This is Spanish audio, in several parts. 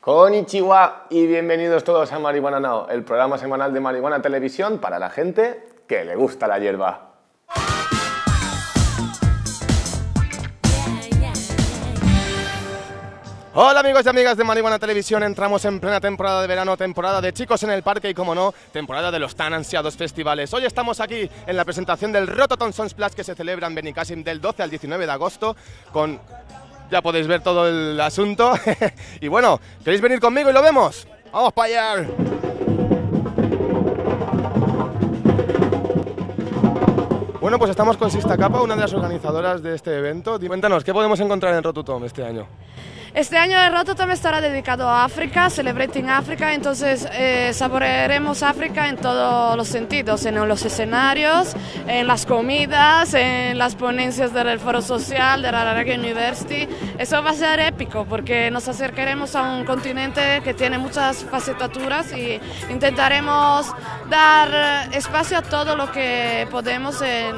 Konnichiwa y bienvenidos todos a Marihuana Now, el programa semanal de Marihuana Televisión para la gente que le gusta la hierba. Hola amigos y amigas de Marihuana Televisión, entramos en plena temporada de verano, temporada de chicos en el parque y como no, temporada de los tan ansiados festivales. Hoy estamos aquí en la presentación del Rototon Sons Plus que se celebra en Benicassim del 12 al 19 de agosto con... Ya podéis ver todo el asunto. y bueno, ¿queréis venir conmigo y lo vemos? ¡Vamos para allá! Bueno, pues estamos con Sista Capa, una de las organizadoras de este evento. Cuéntanos, ¿qué podemos encontrar en Rototom este año? Este año el Rototom estará dedicado a África, Celebrating África, entonces eh, saborearemos África en todos los sentidos, en los escenarios, en las comidas, en las ponencias del Foro Social, de la Reggae University. Eso va a ser épico porque nos acercaremos a un continente que tiene muchas facetaturas y intentaremos dar espacio a todo lo que podemos en,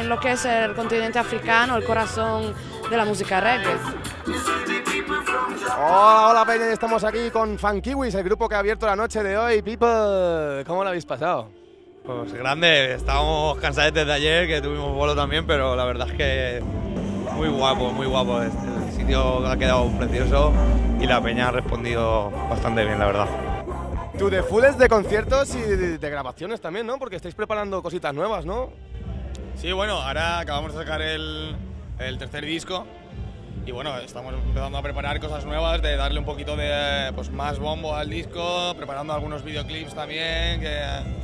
en lo que es el continente africano, el corazón de la música reggae. Hola, hola Peña, estamos aquí con Funkiwis, el grupo que ha abierto la noche de hoy. People, ¿cómo lo habéis pasado? Pues grande, estábamos cansados desde ayer, que tuvimos vuelo también, pero la verdad es que muy guapo, muy guapo. El sitio ha quedado precioso y la peña ha respondido bastante bien, la verdad. Tú de fulls de conciertos y de, de grabaciones también, ¿no? Porque estáis preparando cositas nuevas, ¿no? Sí, bueno, ahora acabamos de sacar el, el tercer disco y bueno, estamos empezando a preparar cosas nuevas, de darle un poquito de pues, más bombo al disco, preparando algunos videoclips también que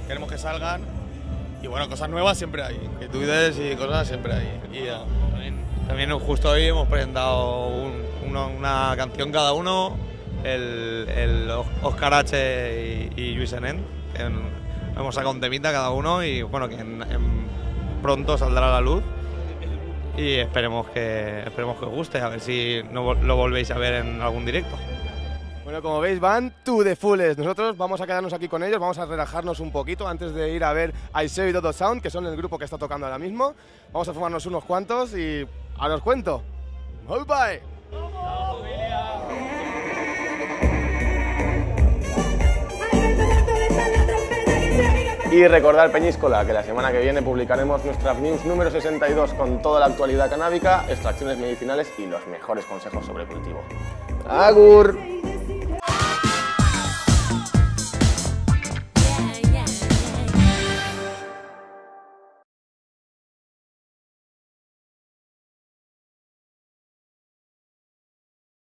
queremos que salgan. Y bueno, cosas nuevas siempre hay, inquietudes y cosas siempre hay. Y. También, también justo hoy hemos presentado un- una, canción cada uno, el, el Oscar H y, y Luis Enén. En- Hemos sacado un temita cada uno y bueno, que pronto saldrá a la luz. Y esperemos que, esperemos que os guste, a ver si no lo volvéis a ver en algún directo. Bueno, como veis, van to the fullest. Nosotros vamos a quedarnos aquí con ellos, vamos a relajarnos un poquito antes de ir a ver a Iseo y Dodo Sound, que son el grupo que está tocando ahora mismo. Vamos a fumarnos unos cuantos y ahora os cuento. Bye bye. Y recordar, Peñíscola, que la semana que viene publicaremos nuestra news número 62 con toda la actualidad canábica, extracciones medicinales y los mejores consejos sobre cultivo. ¡Agur!